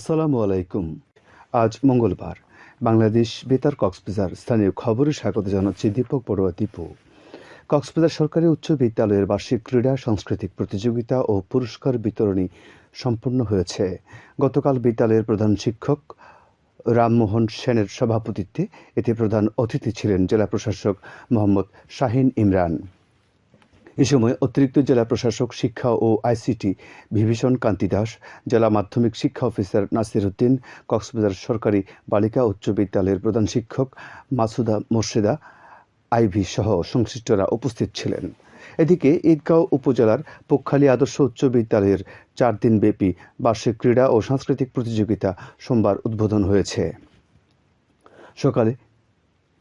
আসসালামু আলাইকুম। আজ মঙ্গলবার। বাংলাদেশ বেতার কক্সবাজার স্থানীয় খবরে স্বাগত জানাচ্ছি দীপক বড়ুয়া দীপু। কক্সবাজার সরকারি উচ্চ বিদ্যালয়ের বার্ষিক ক্রীড়া, সাংস্কৃতিক প্রতিযোগিতা ও পুরস্কার বিতরণী সম্পন্ন হয়েছে। গতকাল বিদ্যালয়ের প্রধান শিক্ষক রামমোহন সেনের সভাপতিত্বে এতে প্রধান অতিথি ছিলেন জেলা প্রশাসক মোহাম্মদ শাহিন ইমরান। এ সময় অতিরিক্ত জেলা প্রশাসক, শিক্ষা ও আইসিটি বিভীষণ কান্তি দাস, জেলা মাধ্যমিক শিক্ষা অফিসার নাসির উদ্দিন, কক্সবাজার সরকারি বালিকা উচ্চ বিদ্যালয়ের প্রধান শিক্ষক মাসুদা মোর্শেদা, আইভি সহ সংশ্লিষ্টরা উপস্থিত ছিলেন। এদিকে ঈদগাঁও উপজেলার পক্ষালী আদর্শ উচ্চ বিদ্যালয়ের চার দিনব্যাপী বার্ষিক ক্রীড়া ও সাংস্কৃতিক প্রতিযোগিতা সোমবার উদ্বোধন হয়েছে। সকালে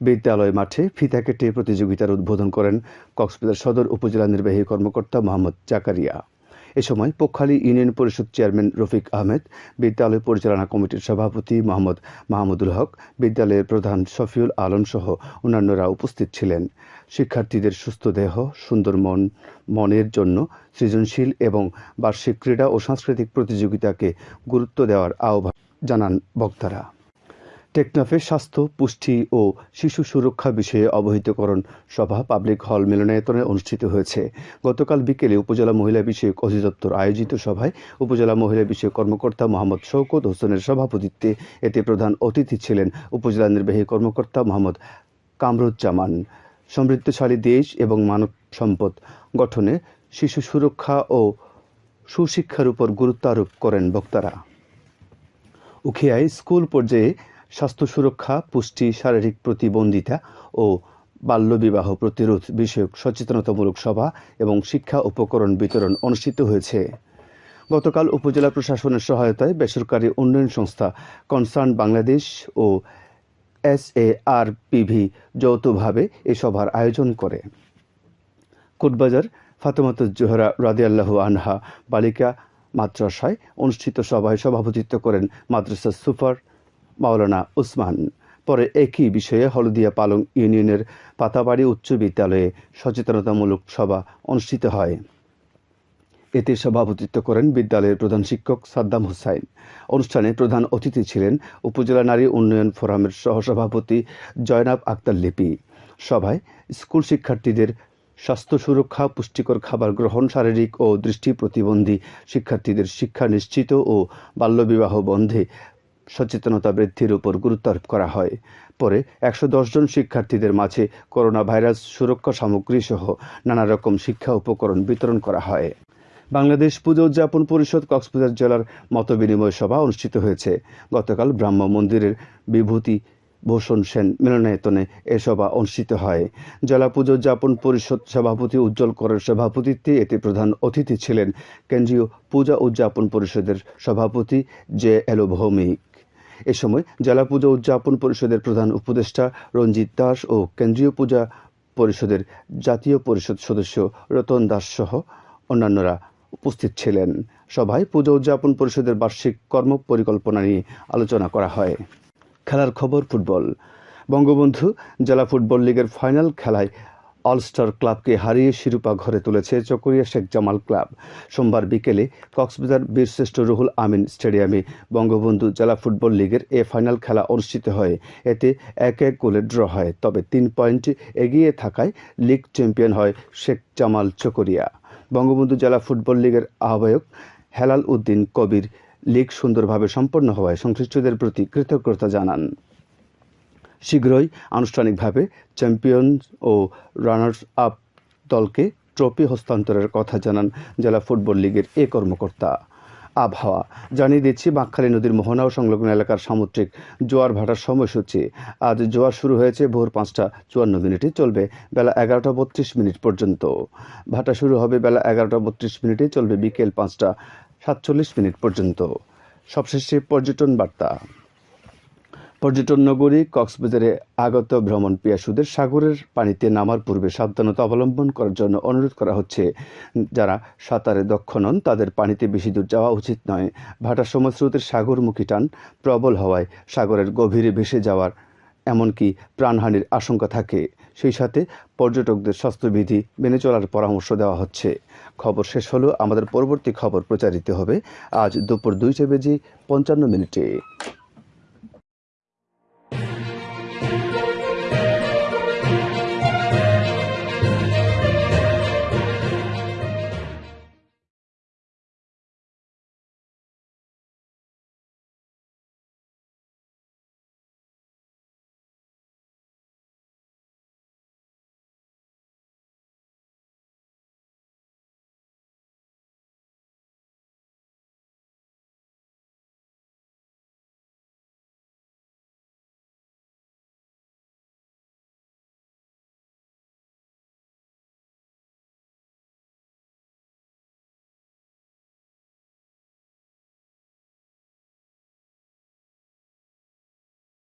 বিদ্যালয় মাঠে ফিতা কেটে প্রতিযোগিতার উদ্বোধন করেন কক্সবাজার সদর উপজেলা নির্বাহী কর্মকর্তা মোহাম্মদ জাকারিয়া। এ সময় পক্ষালী ইউনিয়ন পরিষদ চেয়ারম্যান রফিক আহমেদ, বিদ্যালয় পরিচালনা কমিটির সভাপতি মোহাম্মদ মাহমুদুল হক, বিদ্যালয়ের প্রধান শফিউল আলম সহ অন্যান্যরা উপস্থিত ছিলেন। শিক্ষার্থীদের সুস্থ দেহ, সুন্দর মন, মনের জন্য সৃজনশীল এবং বার্ষিক ক্রীড়া ও সাংস্কৃতিক প্রতিযোগিতাকে গুরুত্ব দেওয়ার আহ্বান জানান বক্তারা। টেকনাফে স্বাস্থ্য, পুষ্টি ও শিশু সুরক্ষা বিষয়ে অবহিতকরণ সভা পাবলিক হল মিলনায়তনে অনুষ্ঠিত হয়েছে। গতকাল বিকেলে উপজেলা মহিলা বিষয়ক অধিদপ্তর আয়োজিত সভায় উপজেলা মহিলা বিষয়ক কর্মকর্তা মোহাম্মদ শওকত হোসেনের সভাপতিত্বে এতে প্রধান অতিথি ছিলেন উপজেলা নির্বাহী কর্মকর্তা মোহাম্মদ কামরুজ্জামান। সমৃদ্ধশালী দেশ এবং মানব সম্পদ গঠনে শিশু সুরক্ষা ও সুশিক্ষার উপর গুরুত্ব আরোপ করেন বক্তারা। উখিয়ায় স্কুল পর্যায়ে স্বাস্থ্য সুরক্ষা, পুষ্টি, শারীরিক প্রতিবন্ধিতা ও বাল্যবিবাহ প্রতিরোধ বিষয়ক সচেতনতামূলক সভা এবং শিক্ষা উপকরণ বিতরণ অনুষ্ঠিত হয়েছে। গতকাল উপজেলা প্রশাসনের সহায়তায় বেসরকারি উন্নয়ন সংস্থা কনসার্ন বাংলাদেশ ও এস এ আর পিভি যৌথভাবে এ সভার আয়োজন করে। কোটবাজার ফাতেমাতুজ জোহরা রাদিয়াল্লাহু আনহা বালিকা মাদ্রাসায় অনুষ্ঠিত সভায় সভাপতিত্ব করেন মাদ্রাসা সুপার মাওলানা উসমান। পরে একই বিষয়ে হলদিয়া পালং ইউনিয়নের পাতাবাড়ি উচ্চ বিদ্যালয়ে সচেতনতামূলক সভা অনুষ্ঠিত হয়। এতে সভাপতিত্ব করেন বিদ্যালয়ের প্রধান শিক্ষক সাদ্দাম হুসাইন। অনুষ্ঠানে প্রধান অতিথি ছিলেন উপজেলা নারী উন্নয়ন ফোরামের সহসভাপতি জয়নাব আক্তার লিপি। সভায় স্কুল শিক্ষার্থীদের স্বাস্থ্য সুরক্ষা, পুষ্টিকর খাবার গ্রহণ, শারীরিক ও দৃষ্টি প্রতিবন্ধী শিক্ষার্থীদের শিক্ষা নিশ্চিত ও বাল্যবিবাহ বন্ধে সচেতনতা বৃদ্ধির উপর গুরুত্ব আরোপ করা হয়। পরে একশো জন শিক্ষার্থীদের মাঝে করোনা ভাইরাস সুরক্ষা সামগ্রী সহ নানা রকম শিক্ষা উপকরণ বিতরণ করা হয়। বাংলাদেশ পুজো উদযাপন পরিষদ কক্সবাজার জেলার মতবিনিময় সভা অনুষ্ঠিত হয়েছে। গতকাল ব্রাহ্ম মন্দিরের বিভূতি ভূষণ সেন মিলনায়তনে এ সভা অনুষ্ঠিত হয়। জেলা পুজো উদযাপন পরিষদ সভাপতি উজ্জ্বল করের সভাপতিত্বে এতে প্রধান অতিথি ছিলেন কেন্দ্রীয় পূজা উদযাপন পরিষদের সভাপতি জে এলো ভৌমিক। এ সময় জেলা পূজা উদযাপন পরিষদের প্রধান উপদেষ্টা রঞ্জিত দাস ও কেন্দ্রীয় পূজা পরিষদের জাতীয় পরিষদ সদস্য রতন দাস সহ অন্যান্যরা উপস্থিত ছিলেন। সভায় পূজা উদযাপন পরিষদের বার্ষিক কর্ম পরিকল্পনা নিয়ে আলোচনা করা হয়। খেলার খবর ফুটবল। বঙ্গবন্ধু জেলা ফুটবল লীগের ফাইনাল খেলায় অলস্টার ক্লাবকে হারিয়ে শিরোপা ঘরে তুলেছে চকরিয়া শেখ জামাল ক্লাব। সোমবার বিকেলে কক্সবাজার বীরশ্রেষ্ঠ রুহুল আমিন স্টেডিয়ামে বঙ্গবন্ধু জেলা ফুটবল লিগের এ ফাইনাল খেলা অনুষ্ঠিত হয়। এতে এক এক গোলে ড্র হয়, তবে তিন পয়েন্ট এগিয়ে থাকায় লিগ চ্যাম্পিয়ন হয় শেখ জামাল চকরিয়া। বঙ্গবন্ধু জেলা ফুটবল লিগের আহ্বায়ক হেলাল উদ্দিন কবির লিগ সুন্দরভাবে সম্পন্ন হওয়ায় সংশ্লিষ্টদের প্রতি কৃতজ্ঞতা জানান। শীঘ্রই আনুষ্ঠানিকভাবে চ্যাম্পিয়ন ও রানার্স আপ দলকে ট্রফি হস্তান্তরের কথা জানান জেলা ফুটবল লীগের এ কর্মকর্তা। আবহাওয়া, জানিয়ে দিচ্ছি, বাঁকখালী নদীর মোহনা ও সংলগ্ন এলাকার সামুদ্রিক জোয়ার ভাটার সময়সূচি। আজ জোয়ার শুরু হয়েছে ভোর পাঁচটা চুয়ান্ন মিনিটে, চলবে বেলা এগারোটা বত্রিশ মিনিট পর্যন্ত। ভাটা শুরু হবে বেলা এগারোটা বত্রিশ মিনিটে, চলবে বিকেল পাঁচটা সাতচল্লিশ মিনিট পর্যন্ত। সবশেষে পর্যটন বার্তা। পর্যটন নগরী কক্সবাজারে আগত ভ্রমণ পিয়াসুদের সাগরের পানিতে নামার পূর্বে সাবধানতা অবলম্বন করার জন্য অনুরোধ করা হচ্ছে। যারা সাঁতারে দক্ষ নন, তাদের পানিতে বেশি দূর যাওয়া উচিত নয়। ভাটার সময় স্রোতের সাগরমুখী টান প্রবল হওয়ায় সাগরের গভীরে ভেসে যাওয়ার এমনকি প্রাণহানির আশঙ্কা থাকে। সেই সাথে পর্যটকদের স্বাস্থ্যবিধি মেনে চলার পরামর্শ দেওয়া হচ্ছে। খবর শেষ হলো আমাদের পরবর্তী খবর প্রচারিত হবে আজ দুপুর দুইটা বেজে পঞ্চান্ন মিনিটে। Thank you.